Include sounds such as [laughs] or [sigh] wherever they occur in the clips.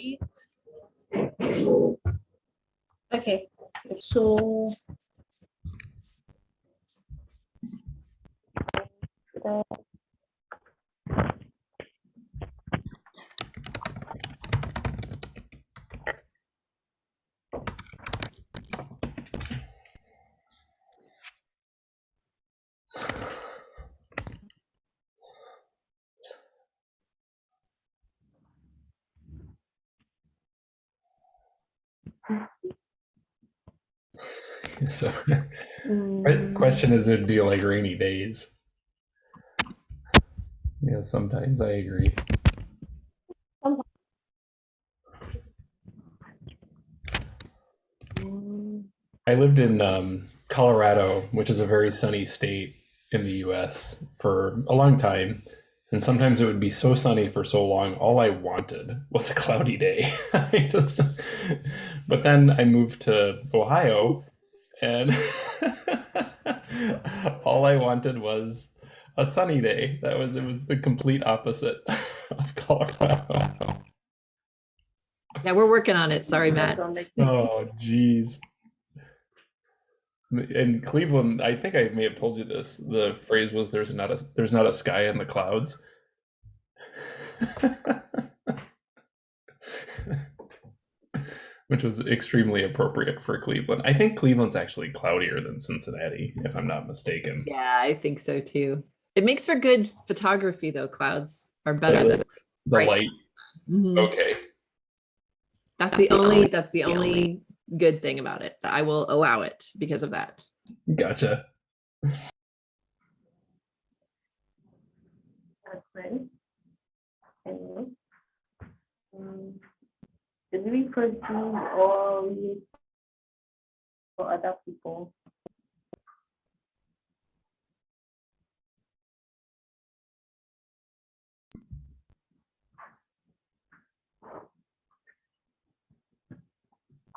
repeat? Okay, so. [laughs] So, que- question is, do you like rainy days? Yeah, sometimes I agree. Mm, I lived in um, Colorado, which is a very sunny state in the US, for a long time. And sometimes it would be so sunny for so long, all I wanted was a cloudy day. [laughs] But then I moved to Ohio, and [laughs] all I wanted was a sunny day. That was it was the complete opposite [laughs] of Colorado. Yeah, we're working on it. Sorry, Matt. Oh, jeez. In Cleveland, I think I may have told you this. The phrase was "There's not a there's not a sky in the clouds." [laughs] Which was extremely appropriate for Cleveland. I think Cleveland's actually cloudier than Cincinnati, if I'm not mistaken. Yeah, I think so too. It makes for good photography though. Clouds are better Yeah, than. The Right. light. Mhm. Okay. That's the only, that's the only good thing about it. I will allow it because of that. Gotcha. Okay. Did we proceed or we for other people?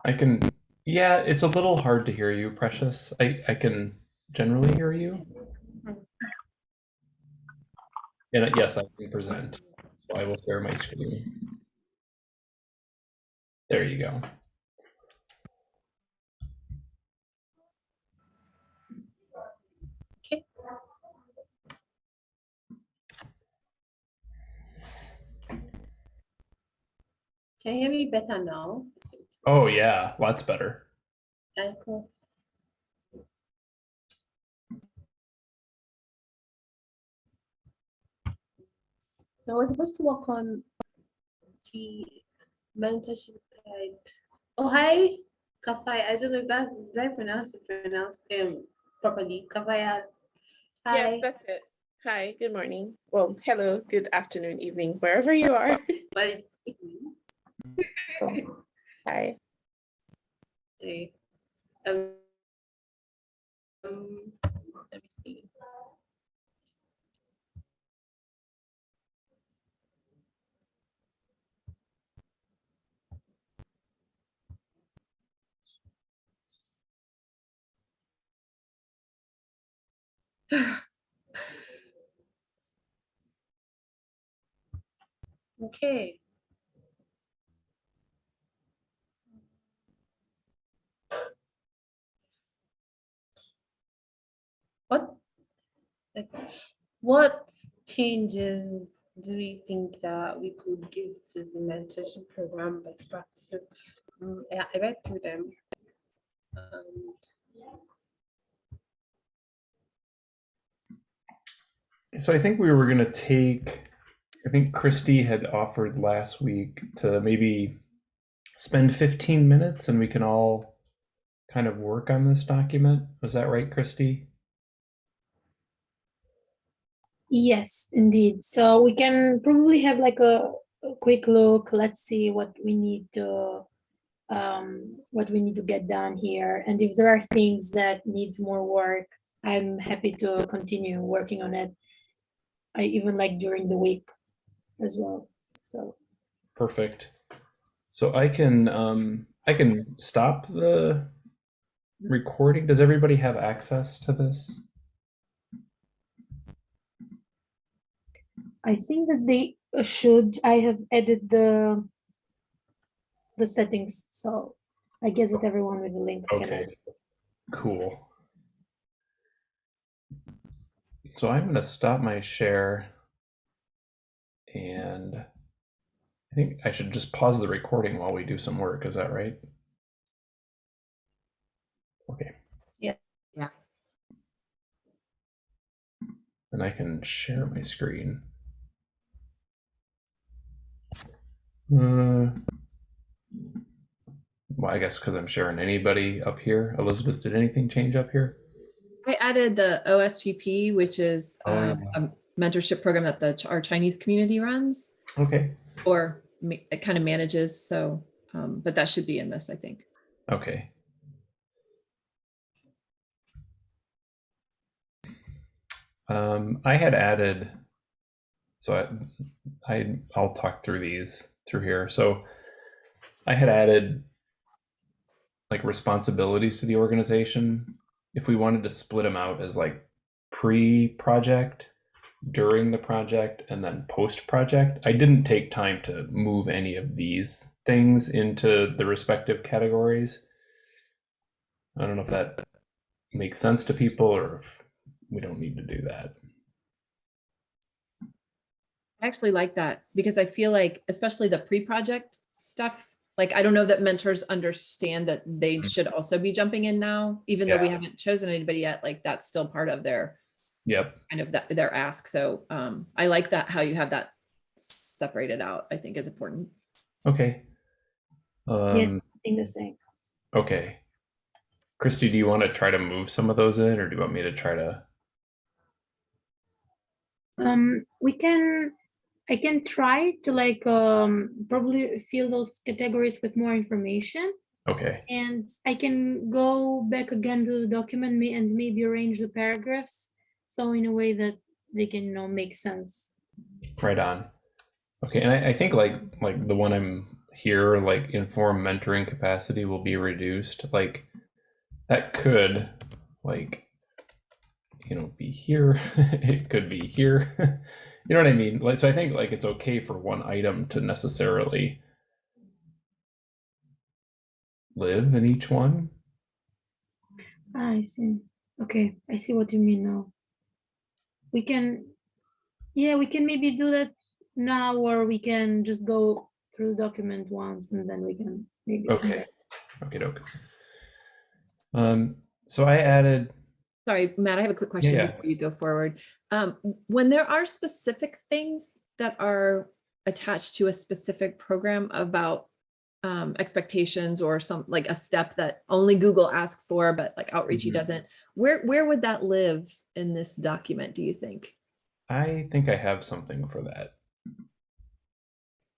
I can, yeah, it's a little hard to hear you, Precious. I, I can generally hear you. And uh, yes, I can present. So I will share my screen. There you go. Okay. Can you hear me better now? Oh yeah, lots better. Uncle. So we're supposed to work on the mentorship guide. Oh hi, Kafai. I don't know if that's did I pronounce it pronounce um properly. Kafaya. Hi. Yes, that's it. Hi, good morning. Well, hello, good afternoon, evening, wherever you are. [laughs] But it's evening. So, Hi. Okay. Um, um, let me see. [sighs] Okay. What, what changes do we think that we could give to the mentorship program best practices? Um, I read through them. Um, So I think we were gonna take, I think Christy had offered last week to maybe spend 15 minutes and we can all kind of work on this document. Was that right, Christy? Yes, indeed. So we can probably have like a, a quick look. Let's see what we need to um, what we need to get done here. And if there are things that needs more work, I'm happy to continue working on it. I even like during the week as well. So Perfect. So I can um I can stop the recording. Does everybody have access to this? I think that they should, I have added the the settings. So I guess that everyone with the link can Okay, cool. So I'm going to stop my share. And I think I should just pause the recording while we do some work. Is that right? Okay. Yeah. Yeah. And I can share my screen. Uh, well, I guess because I'm sharing anybody up here. Elizabeth, did anything change up here? I added the OSPP, which is Oh, um, a mentorship program that the our Chinese community runs Okay. or it kind of manages. So, um, but that should be in this, I think. Okay. Um, I had added, so I, I, I'll talk through these through here. So I had added like responsibilities to the organization. If we wanted to split them out as like pre-project, during the project, and then post-project, I didn't take time to move any of these things into the respective categories. I don't know if that makes sense to people or if we don't need to do that. I actually like that because I feel like, especially the pre-project stuff, like, I don't know that mentors understand that they Mhm. should also be jumping in now, even though we haven't chosen anybody yet, like that's still part of their Yep. kind of that, their ask. So um, I like that, how you have that separated out, I think is important. Okay. Yes, Um, I think the same. okay. Christy, do you want to try to move some of those in or do you want me to try to? Um, we can, I can try to like um probably fill those categories with more information. Okay. And I can go back again to the document and maybe arrange the paragraphs. So in a way that they can, you know, make sense. Right on. Okay, and I, I think like like the one I'm here, like informed mentoring capacity will be reduced. Like that could like you know be here. [laughs] it could be here. [laughs] you know what I mean? Like so I think like it's okay for one item to necessarily live in each one. Ah, I see. Okay, I see what you mean now. We can, yeah, we can maybe do that now, or we can just go through the document once and then we can maybe. Okay. Okay, okay. Um so I added Sorry, Matt, I have a quick question yeah. before you go forward. Um, when there are specific things that are attached to a specific program about um, expectations or some like a step that only Google asks for, but like Outreachy Mhm. doesn't, where where would that live in this document? Do you think? I think I have something for that.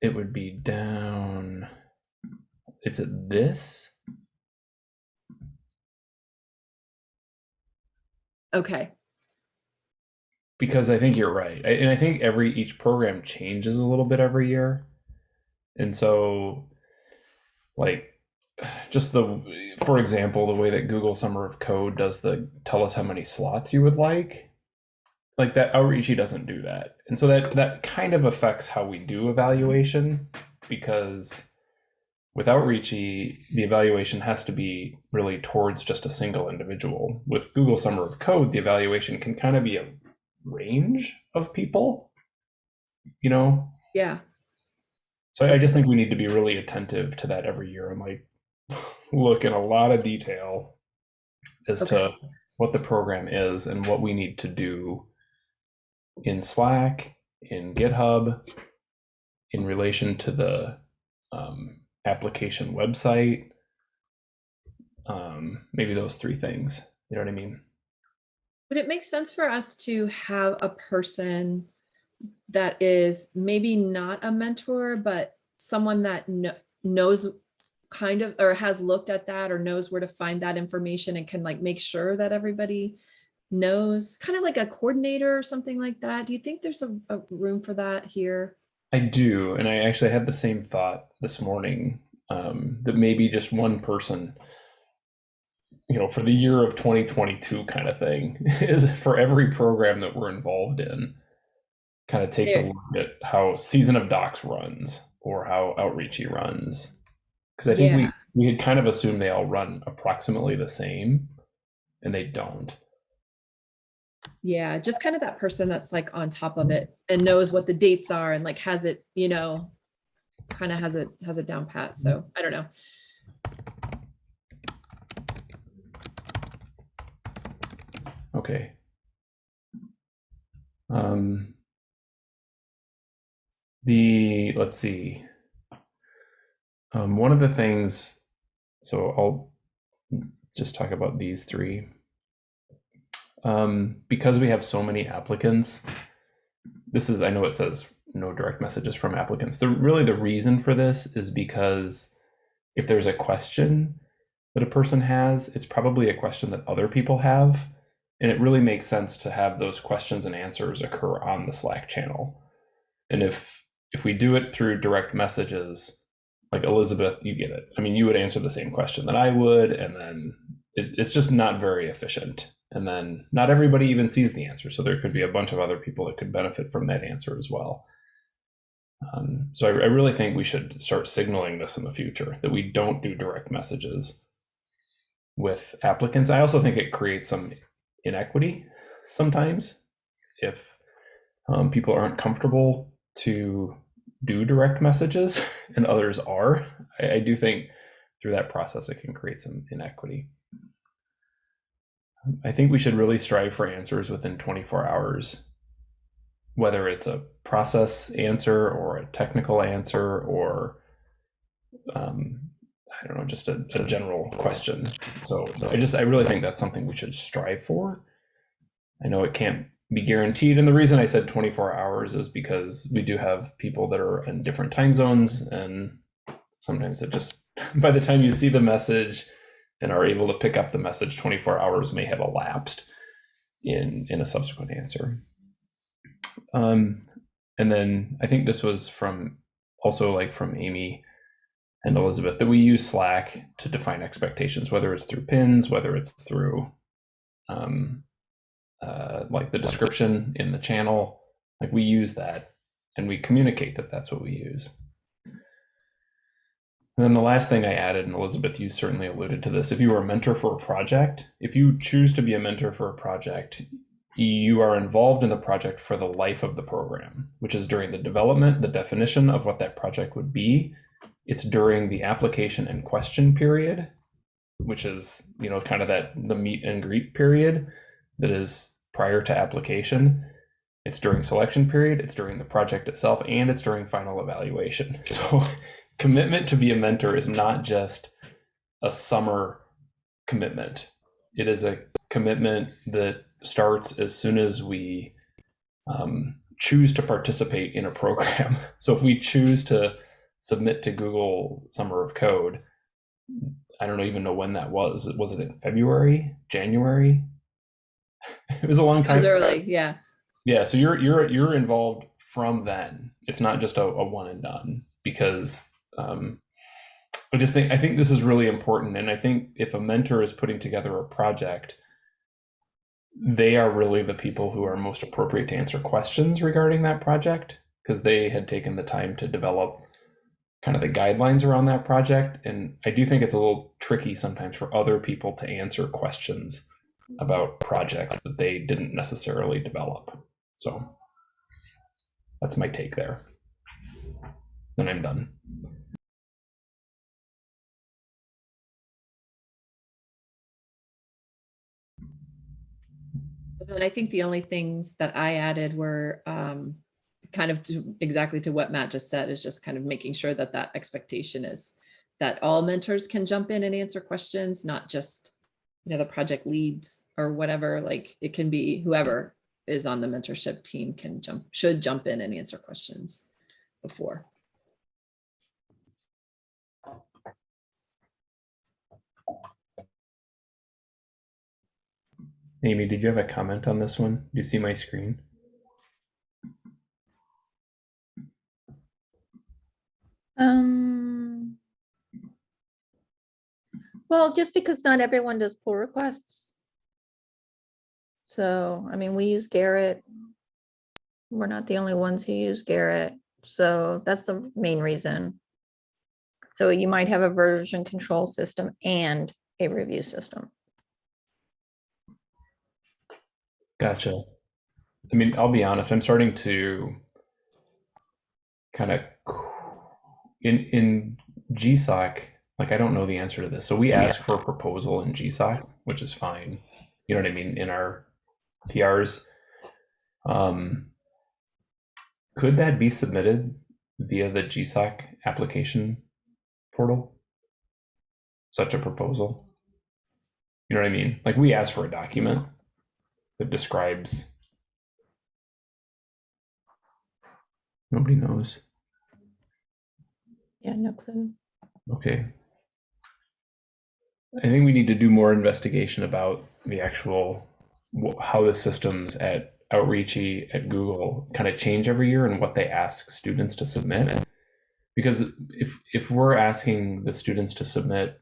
It would be down. It's at this. Okay, because I think you're right, I, and I think every each program changes a little bit every year, and so, like, [sighs] just the for example, the way that Google Summer of Code does the tell us how many slots you would like, like that Outreachy doesn't do that, and so that that kind of affects how we do evaluation because with Outreachy, the evaluation has to be really towards just a single individual. With Google Summer of Code, the evaluation can kind of be a range of people, you know? yeah, So I just think we need to be really attentive to that every year and like [laughs] look in a lot of detail as to what the program is and what we need to do in Slack, in GitHub, in relation to the um, application website. Um, maybe those three things. You know what I mean? Would it make sense for us to have a person that is maybe not a mentor, but someone that kno- knows kind of, or has looked at that or knows where to find that information and can like make sure that everybody knows, kind of like a coordinator or something like that? Do you think there's a, a room for that here? I do, and I actually had the same thought this morning um, that maybe just one person, you know, for the year of 2022 kind of thing, [laughs] is for every program that we're involved in, kind of takes a look at how Season of Docs runs or how Outreachy runs, Because I think Yeah. we, we had kind of assumed they all run approximately the same, and they don't. Yeah, just kind of that person that's like on top of it and knows what the dates are and like has it, you know, kind of has it has it down pat. So I don't know. Okay. Um, the, let's see. Um, one of the things, so I'll just talk about these three. Um, because we have so many applicants, this is, I know it says no direct messages from applicants. The really the reason for this is because if there's a question that a person has, it's probably a question that other people have. And it really makes sense to have those questions and answers occur on the Slack channel. And if if we do it through direct messages, like Elizabeth, you get it. I mean, you would answer the same question that I would, and then it, it's just not very efficient. And then not everybody even sees the answer, so there could be a bunch of other people that could benefit from that answer as well. Um, so I, I really think we should start signaling this in the future that we don't do direct messages with applicants. I also think it creates some inequity sometimes if um, people aren't comfortable to do direct messages [laughs] and others are. I, I do think through that process it can create some inequity. I think we should really strive for answers within 24 hours, whether it's a process answer or a technical answer or um, I don't know, just a, a general question. So, so I just, I really think that's something we should strive for. I know it can't be guaranteed. And the reason I said 24 hours is because we do have people that are in different time zones. And sometimes it just, [laughs] by the time you see the message and are able to pick up the message, 24 hours may have elapsed in, in a subsequent answer. Um, and then I think this was from also like from Amy and Elizabeth that we use Slack to define expectations, whether it's through pins, whether it's through um, uh, like the description in the channel. Like we use that and we communicate that that's what we use. And then the last thing I added, and Elizabeth, you certainly alluded to this. If you are a mentor for a project, if you choose to be a mentor for a project, you are involved in the project for the life of the program, which is during the development, the definition of what that project would be, it's during the application and question period, which is, you know, kind of that the meet and greet period that is prior to application. It's during selection period, it's during the project itself, and it's during final evaluation. [laughs] So commitment to be a mentor is not just a summer commitment. It is a commitment that starts as soon as we um, choose to participate in a program. [laughs] So if we choose to submit to Google Summer of Code. I don't even know when that was. Was it in February, January? [laughs] it was a long time. Literally, yeah. Yeah, so you're you're you're involved from then. It's not just a, a one and done because um, I just think I think this is really important, and I think if a mentor is putting together a project, they are really the people who are most appropriate to answer questions regarding that project because they had taken the time to develop kind of the guidelines around that project. And I do think it's a little tricky sometimes for other people to answer questions about projects that they didn't necessarily develop. So that's my take there. Then I'm done. And I think the only things that I added were um, kind of to exactly to what Matt just said is just kind of making sure that that expectation is that all mentors can jump in and answer questions, not just you know the project leads or whatever. Like it can be whoever is on the mentorship team can jump should jump in and answer questions before. Amy, did you have a comment on this one? Do you see my screen? Um, well, just because not everyone does pull requests. So, I mean, we use Gerrit. We're not the only ones who use Gerrit. So that's the main reason. So you might have a version control system and a review system. Gotcha. I mean, I'll be honest, I'm starting to kind of in in GSOC, like I don't know the answer to this. So we ask for a proposal in GSOC, which is fine. You know what I mean, in our PRs. Um, could that be submitted via the GSOC application portal? Such a proposal? You know what I mean? Like we ask for a document that describes. Nobody knows. Yeah, no clue. okay. I think we need to do more investigation about the actual how the systems at outreachy at google kind of change every year and what they ask students to submit. Because if if we're asking the students to submit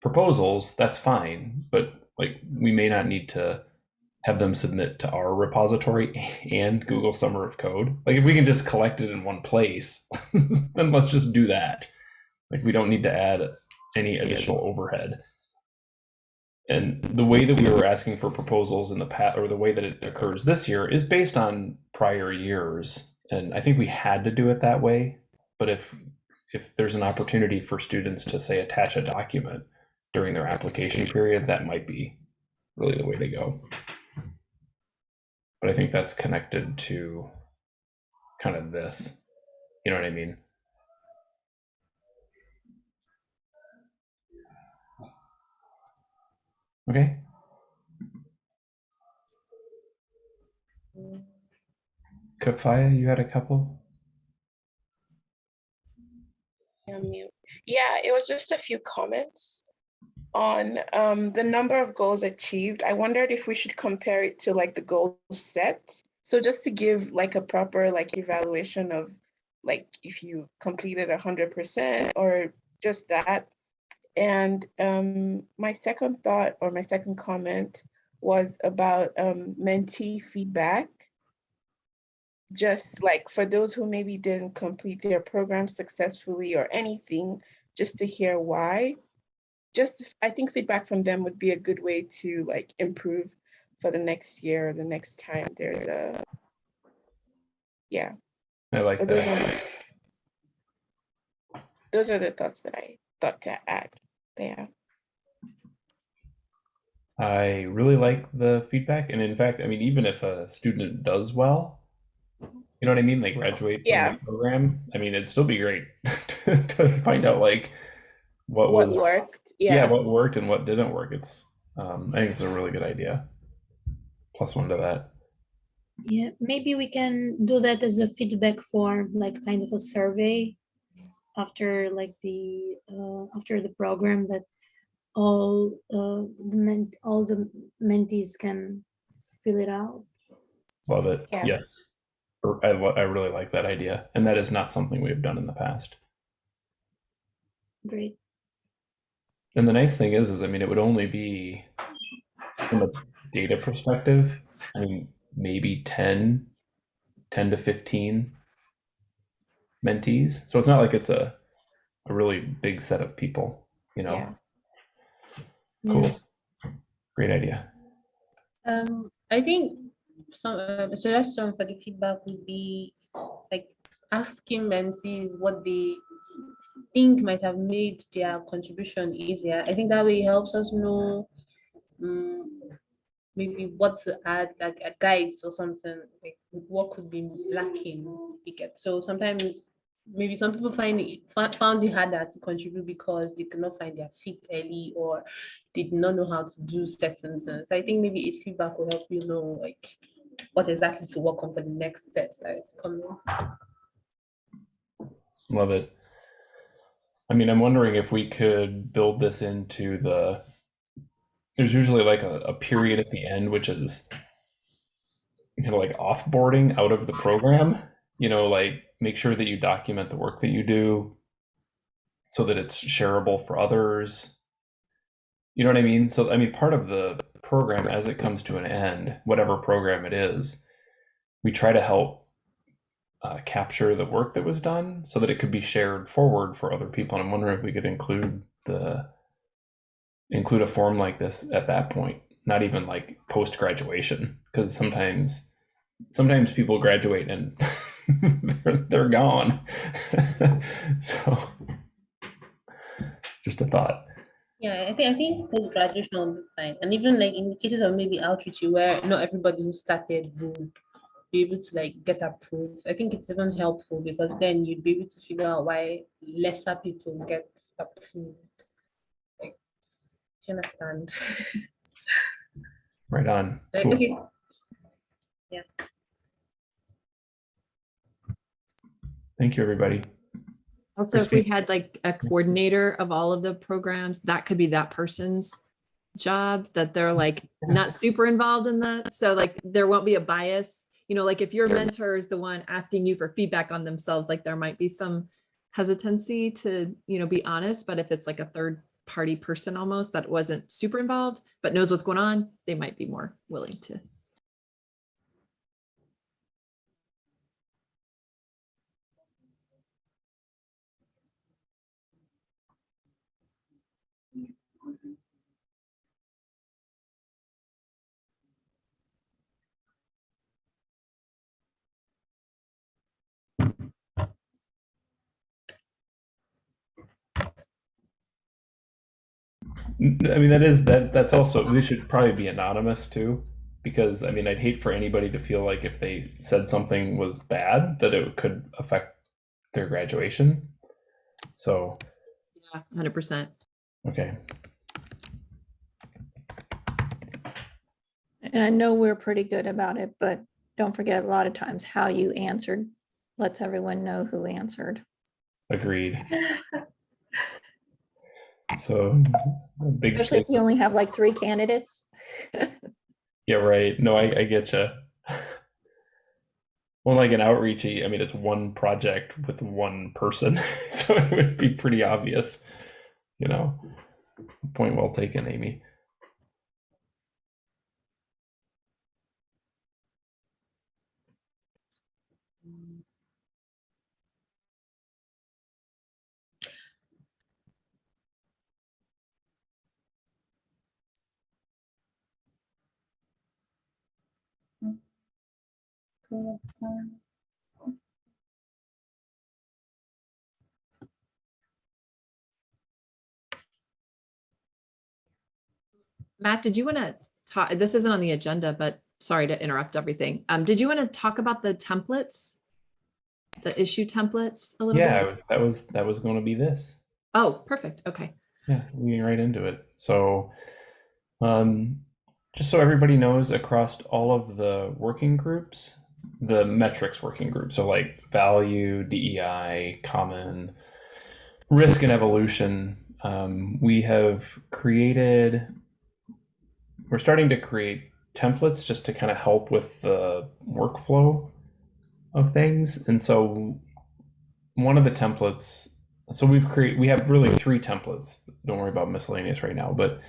proposals that's fine but like we may not need to have them submit to our repository and Google Summer of Code. Like if we can just collect it in one place, [laughs] then let's just do that. Like we don't need to add any additional overhead. And the way that we were asking for proposals in the past, or the way that it occurs this year, is based on prior years. And I think we had to do it that way. But if if there's an opportunity for students to say attach a document during their application period, that might be really the way to go but I think that's connected to kind of this. You know what I mean? Okay. Kafaya, you had a couple? Yeah, it was just a few comments on um, the number of goals achieved. I wondered if we should compare it to like the goals set. So just to give like a proper like evaluation of like if you completed a hundred percent or just that. And um, my second thought or my second comment was about um, mentee feedback just like for those who maybe didn't complete their program successfully or anything, just to hear why. Just I think feedback from them would be a good way to like improve for the next year or the next time there's a yeah. I like But those that. are those are the thoughts that I thought to add there. I really like the feedback. And in fact, I mean, even if a student does well, you know what I mean? They graduate Yeah. from the program. I mean, it'd still be great [laughs] to find out like what, What was worked? yeah. Yeah. what worked and what didn't work. It's um, I think it's a really good idea. Plus one to that. Yeah, maybe we can do that as a feedback form, like kind of a survey after like the uh, after the program that all uh, the men all the mentees can fill it out. Love it. Yeah. Yes. I, I really like that idea. And that is not something we've done in the past. Great. And the nice thing is, is I mean, it would only be from a data perspective, I mean, maybe 10, 10 to 15 mentees. So it's not like it's a, a really big set of people, you know? Yeah. Cool. Great idea. Um, I think some uh, suggestion for the feedback would be like asking mentees what they think might have made their contribution easier. I think that way it helps us know um, maybe what to add, like a guides or something, like what could be lacking. We get so sometimes maybe some people find it found it harder to contribute because they could not find their feet early or they did not know how to do certain things. I think maybe it feedback will help you know like what exactly to work on for the next steps that is coming. Love it. I mean, I'm wondering if we could build this into the. There's usually like a, a period at the end, which is kind of like offboarding out of the program. You know, like make sure that you document the work that you do so that it's shareable for others. You know what I mean? So, I mean, part of the program as it comes to an end, whatever program it is, we try to help uh, capture the work that was done so that it could be shared forward for other people. And I'm wondering if we could include the include a form like this at that point, not even like post graduation, because sometimes sometimes people graduate and [laughs] they're, they're gone. [laughs] so just a thought. Yeah, I think I think post graduation will be fine. And even like in the cases of maybe outreach where not everybody who started would be able to like get approved. I think it's even helpful because then you'd be able to figure out why lesser people get approved. Like, do you understand? [laughs] Right on. Like, Cool. okay, Thank you, everybody. Also, if we had like a coordinator of all of the programs, that could be that person's job, that they're like not super involved in that. So like there won't be a bias. You know, like if your mentor is the one asking you for feedback on themselves, like there might be some hesitancy to, you know, be honest. But if it's like a third party person almost that wasn't super involved, but knows what's going on, they might be more willing to. I mean, that is that. That's also we should probably be anonymous too, because I mean, I'd hate for anybody to feel like if they said something was bad that it could affect their graduation. So Yeah, hundred percent. okay, And I know we're pretty good about it, but don't forget a lot of times how you answered lets everyone know who answered. agreed. [laughs] So a big Especially if you only have like three candidates. Yeah, right. No, I, I get you. Well, like an outreachy, I mean, it's one project with one person, [laughs] so it would be pretty obvious, you know. Point well taken, Amy. Matt, did you want to talk, this isn't on the agenda, but sorry to interrupt everything. Um, did you want to talk about the templates? The issue templates a little Yeah, bit? Yeah, that was that was going to be this. Oh, perfect. Okay. Yeah, we get right into it. So, um, just so everybody knows, across all of the working groups, the metrics working group, so like value, DEI, common, risk, and evolution, um, we have created. We're starting to create templates just to kind of help with the workflow of things, and so one of the templates so we've created we have really three templates. Don't worry about miscellaneous right now but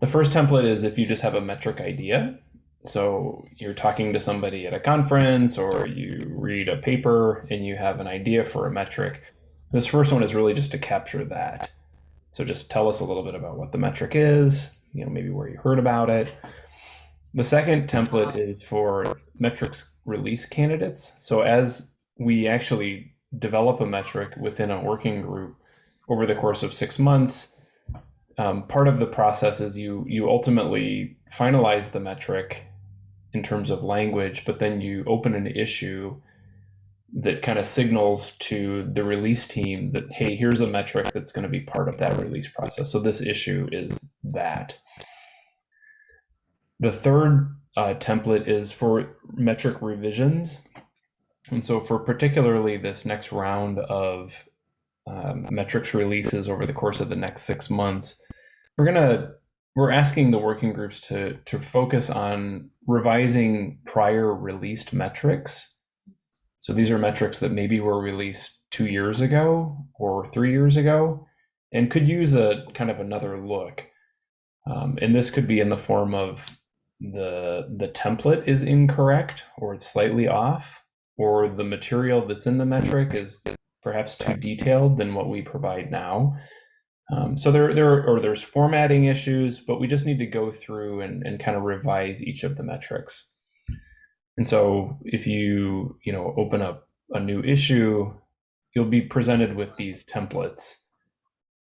the first template is if you just have a metric idea so you're talking to somebody at a conference or you read a paper and you have an idea for a metric. This first one is really just to capture that. So just tell us a little bit about what the metric is you know maybe where you heard about it. The second template is for metrics release candidates. So as we actually develop a metric within a working group over the course of six months. Um, part of the process is you you ultimately finalize the metric in terms of language, but then you open an issue that kind of signals to the release team that hey, here's a metric that's going to be part of that release process. So this issue is that. The third uh, template is for metric revisions. And so, for particularly this next round of um, metrics releases over the course of the next six months, we're gonna we're asking the working groups to to focus on revising prior released metrics. So these are metrics that maybe were released two years ago or three years ago, and could use a kind of another look. Um, and this could be in the form of the the template is incorrect or it's slightly off or the material that's in the metric is perhaps too detailed than what we provide now. Um, so there, there, or there's formatting issues, but we just need to go through and, and kind of revise each of the metrics. And so if you, you know, open up a new issue, you'll be presented with these templates.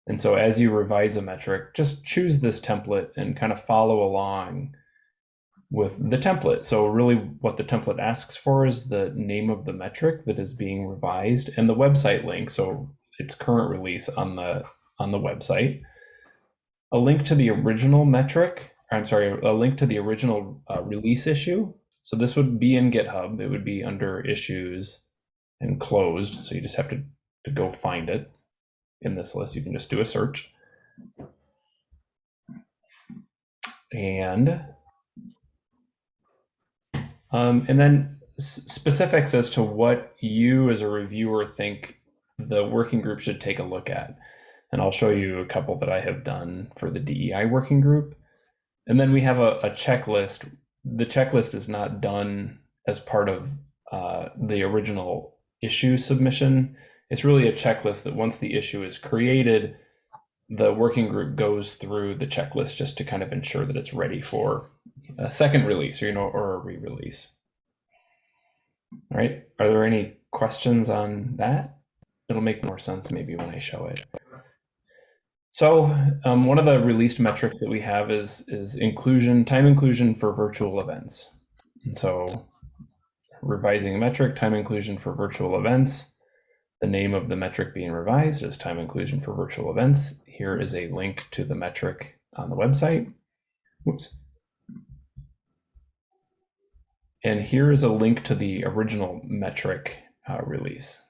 And so as you revise a metric, just choose this template and kind of follow along with the template. So really what the template asks for is the name of the metric that is being revised and the website link. So its current release on the on the website, a link to the original metric, I'm sorry, a link to the original uh, release issue. So this would be in GitHub. It would be under issues and closed. So you just have to, to go find it in this list. You can just do a search. And um, and then specifics as to what you as a reviewer think the working group should take a look at. And I'll show you a couple that I have done for the DEI working group. And then we have a, a checklist. The checklist is not done as part of uh, the original issue submission. It's really a checklist that once the issue is created, the working group goes through the checklist just to kind of ensure that it's ready for a second release or you know or a re-release. All right. Are there any questions on that? It'll make more sense maybe when I show it. So um, one of the released metrics that we have is is inclusion, time inclusion for virtual events. And so revising a metric, time inclusion for virtual events. The name of the metric being revised is time inclusion for virtual events. Here is a link to the metric on the website. Oops. And here is a link to the original metric uh, release.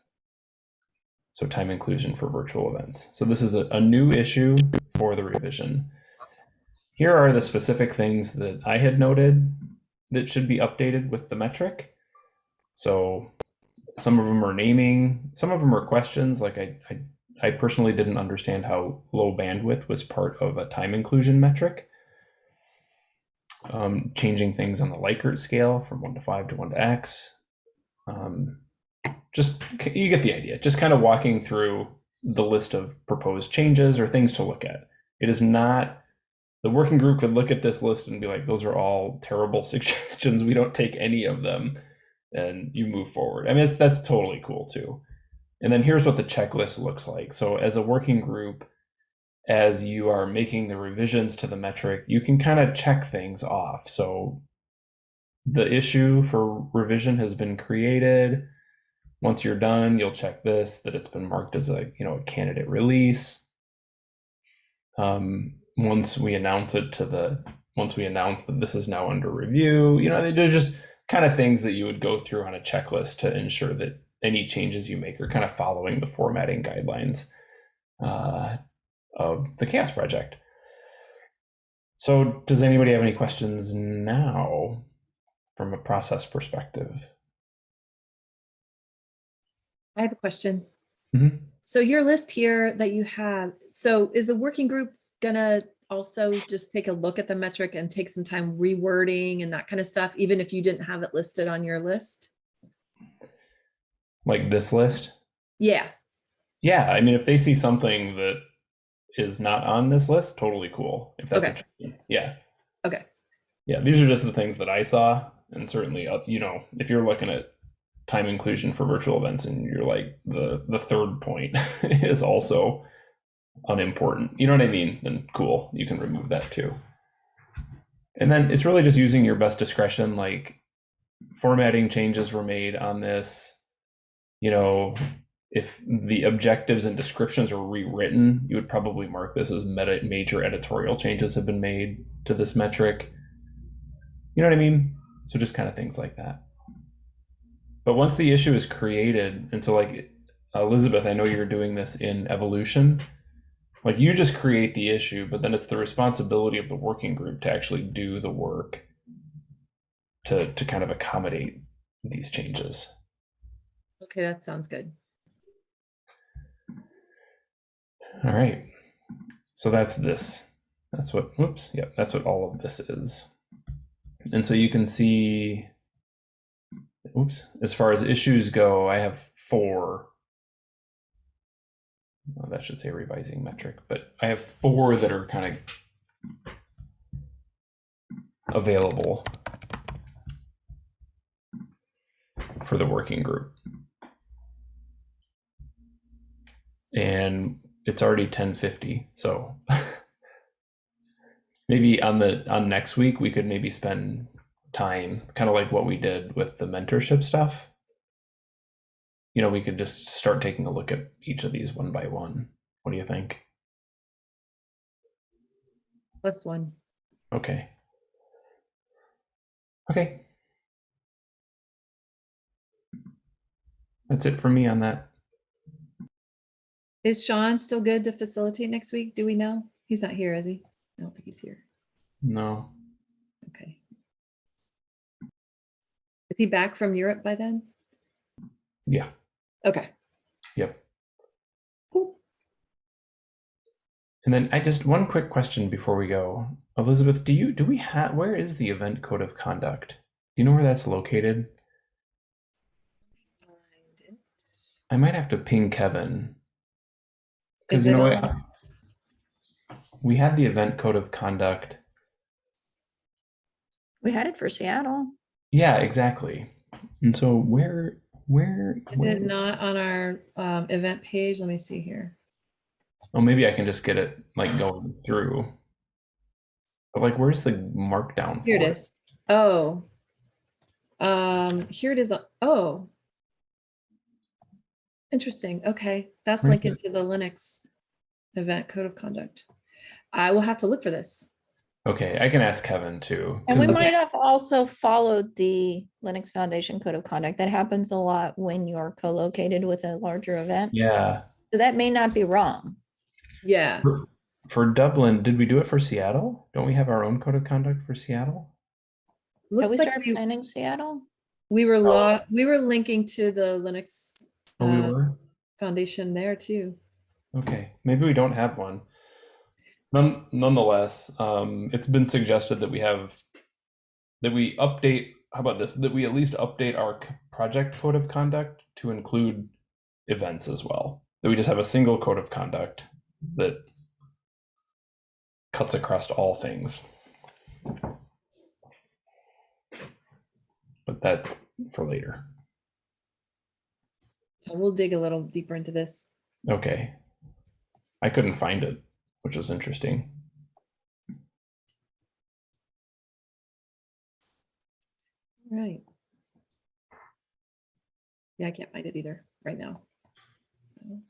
So time inclusion for virtual events. So this is a, a new issue for the revision. Here are the specific things that I had noted that should be updated with the metric. So some of them are naming, some of them are questions. Like I, I, I personally didn't understand how low bandwidth was part of a time inclusion metric. Um, changing things on the Likert scale from one to five to one to X. Um, just you get the idea. Just kind of walking through the list of proposed changes or things to look at. It is not the working group could look at this list and be like, those are all terrible [laughs] suggestions. We don't take any of them, and you move forward. I mean, that's totally cool too. And then here's what the checklist looks like. So as a working group, as you are making the revisions to the metric, you can kind of check things off. So the issue for revision has been created. Once you're done, you'll check this, that it's been marked as a, you know, a candidate release. Um, once we announce it to the, once we announce that this is now under review, you know, they're just kind of things that you would go through on a checklist to ensure that any changes you make are kind of following the formatting guidelines uh, of the CHAOSS project. So does anybody have any questions now from a process perspective? I have a question. Mhm. So your list here that you have, so is the working group gonna also just take a look at the metric and take some time rewording and that kind of stuff, even if you didn't have it listed on your list? Like this list? Yeah, Yeah, I mean, if they see something that is not on this list, totally cool. If that's Okay. what you mean. Yeah. okay, Yeah, these are just the things that I saw. And certainly, uh, you know, if you're looking at time inclusion for virtual events and you're like, the, the third point [laughs] is also unimportant, you know what I mean? Then cool, you can remove that too. And then it's really just using your best discretion, like formatting changes were made on this, you know, if the objectives and descriptions are rewritten, you would probably mark this as meta major editorial changes have been made to this metric. You know what I mean? So just kind of things like that. But once the issue is created, and so like Elizabeth, I know you're doing this in evolution. Like you just create the issue, but then it's the responsibility of the working group to actually do the work to to kind of accommodate these changes. okay, that sounds good. All right. So that's this. That's what, whoops, yep, that's what all of this is. And so you can see oops, as far as issues go, I have four. Well, that should say revising metric, but I have four that are kind of available for the working group. And it's already 1050, so [laughs] maybe on the on next week we could maybe spend time kind of like what we did with the mentorship stuff you know we could just start taking a look at each of these one by one what do you think Plus one. okay okay that's it for me on that Is Sean still good to facilitate next week? Do we know? He's not here, is he? I don't think he's here. no Okay. Is he back from Europe by then? yeah Okay. yep Cool. and then i just one quick question before we go elizabeth do you do we have where is the event code of conduct do you know where that's located I might have to ping Kevin. Because you know what? We had the event code of conduct. We had it for Seattle. Yeah, exactly. And so where where, Is where it not on our um, event page? Let me see here. oh maybe I can just get it like going through. But like where's the markdown Here it for is. Oh. Um, here it is. Oh. Interesting. Okay. That's Where's linked into the Linux event code of conduct. I will have to look for this. Okay, I can ask Kevin too. And we might have also followed the Linux Foundation Code of Conduct. That happens a lot when you're co-located with a larger event. yeah. So that may not be wrong. Yeah. For, for Dublin, did we do it for Seattle? Don't we have our own code of conduct for Seattle? Have Looks we like started we, planning Seattle? we were Oh. we were linking to the Linux Oh, we uh, were? Foundation there too. Okay, maybe we don't have one. None, nonetheless, um, it's been suggested that we have that we update. How about this? That we at least update our project code of conduct to include events as well. That we just have a single code of conduct that cuts across all things. But that's for later. We'll dig a little deeper into this. Okay. I couldn't find it, which was interesting. Right. Yeah, I can't find it either right now. So.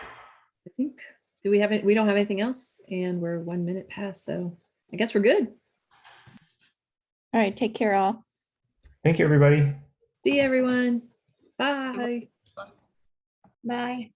I think, do we have it? We don't have anything else and we're one minute past, so I guess we're good. All right, take care all. Thank you, everybody. See you, everyone. Bye. Bye.